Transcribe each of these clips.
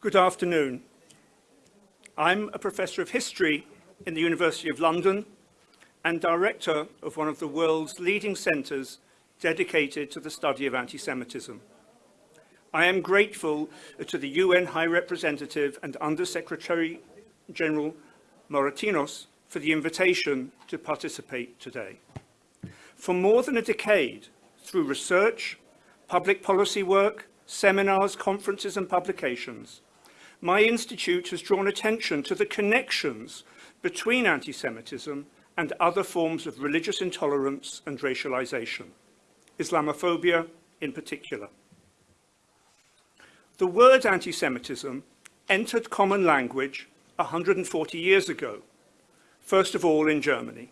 Good afternoon. I'm a professor of history in the University of London and director of one of the world's leading centres dedicated to the study of anti-Semitism. I am grateful to the UN High Representative and Under-Secretary General Moratinos for the invitation to participate today. For more than a decade, through research, public policy work, seminars, conferences and publications, my institute has drawn attention to the connections between anti-Semitism and other forms of religious intolerance and racialization, Islamophobia in particular. The word anti-Semitism entered common language 140 years ago, first of all in Germany.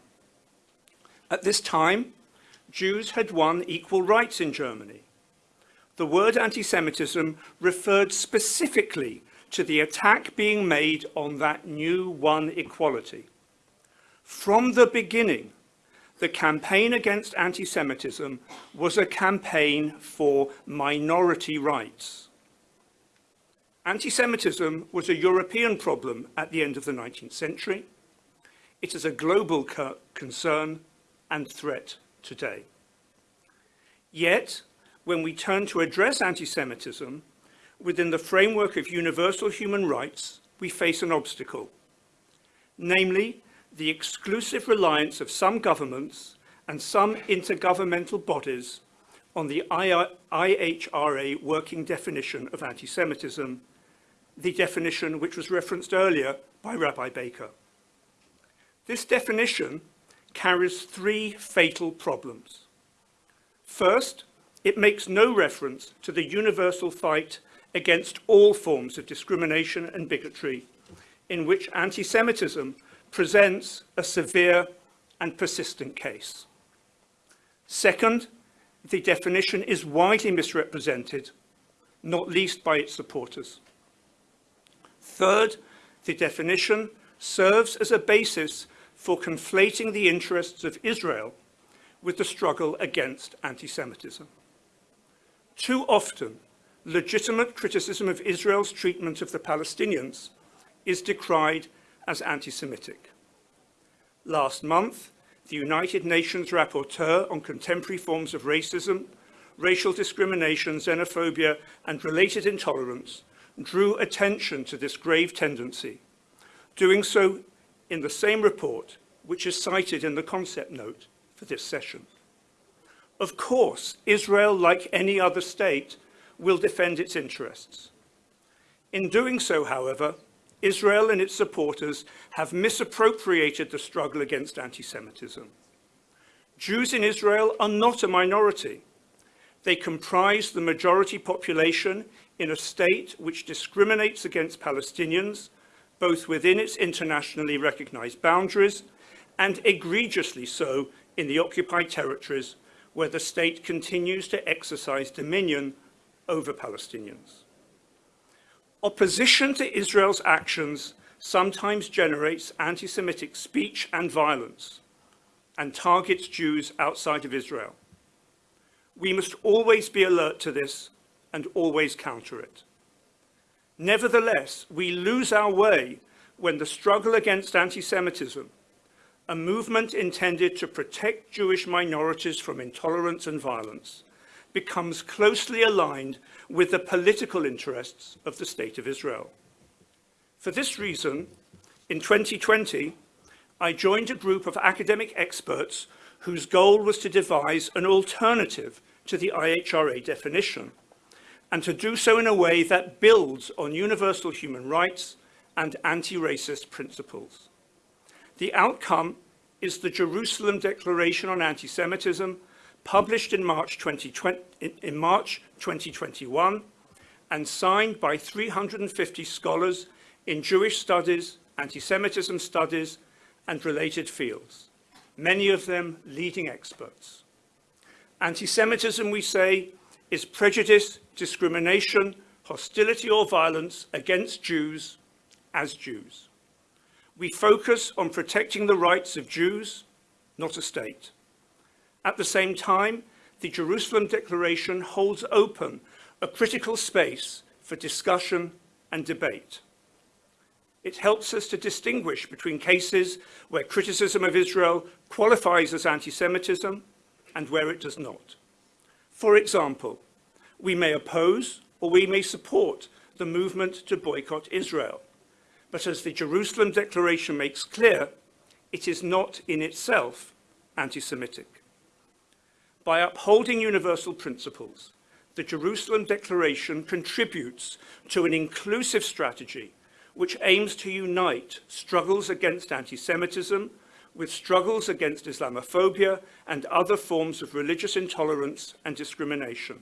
At this time, Jews had won equal rights in Germany. The word anti-Semitism referred specifically to the attack being made on that new one equality. From the beginning, the campaign against anti-Semitism was a campaign for minority rights. Anti-Semitism was a European problem at the end of the 19th century. It is a global concern and threat today. Yet, when we turn to address anti-Semitism, within the framework of universal human rights, we face an obstacle, namely the exclusive reliance of some governments and some intergovernmental bodies on the IHRA working definition of anti-Semitism, the definition which was referenced earlier by Rabbi Baker. This definition carries three fatal problems. First, it makes no reference to the universal fight against all forms of discrimination and bigotry, in which anti-Semitism presents a severe and persistent case. Second, the definition is widely misrepresented, not least by its supporters. Third, the definition serves as a basis for conflating the interests of Israel with the struggle against anti-Semitism. Too often, legitimate criticism of Israel's treatment of the Palestinians is decried as anti-Semitic. Last month, the United Nations Rapporteur on Contemporary Forms of Racism, Racial Discrimination, Xenophobia and Related Intolerance drew attention to this grave tendency, doing so in the same report which is cited in the concept note for this session. Of course, Israel, like any other state, will defend its interests. In doing so, however, Israel and its supporters have misappropriated the struggle against anti-Semitism. Jews in Israel are not a minority. They comprise the majority population in a state which discriminates against Palestinians, both within its internationally recognized boundaries and egregiously so in the occupied territories where the state continues to exercise dominion over Palestinians. Opposition to Israel's actions sometimes generates anti-Semitic speech and violence and targets Jews outside of Israel. We must always be alert to this and always counter it. Nevertheless, we lose our way when the struggle against anti-Semitism a movement intended to protect Jewish minorities from intolerance and violence, becomes closely aligned with the political interests of the State of Israel. For this reason, in 2020, I joined a group of academic experts whose goal was to devise an alternative to the IHRA definition, and to do so in a way that builds on universal human rights and anti-racist principles. The outcome is the Jerusalem Declaration on Anti-Semitism, published in March, 2020, in March 2021 and signed by 350 scholars in Jewish studies, anti-Semitism studies and related fields, many of them leading experts. Anti-Semitism, we say, is prejudice, discrimination, hostility or violence against Jews as Jews. We focus on protecting the rights of Jews, not a state. At the same time, the Jerusalem Declaration holds open a critical space for discussion and debate. It helps us to distinguish between cases where criticism of Israel qualifies as anti-Semitism and where it does not. For example, we may oppose or we may support the movement to boycott Israel. But as the Jerusalem Declaration makes clear, it is not in itself anti-Semitic. By upholding universal principles, the Jerusalem Declaration contributes to an inclusive strategy which aims to unite struggles against anti-Semitism with struggles against Islamophobia and other forms of religious intolerance and discrimination.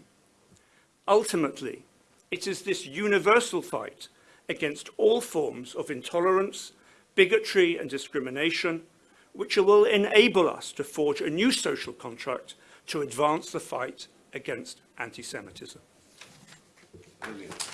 Ultimately, it is this universal fight against all forms of intolerance, bigotry and discrimination which will enable us to forge a new social contract to advance the fight against anti-Semitism. Brilliant.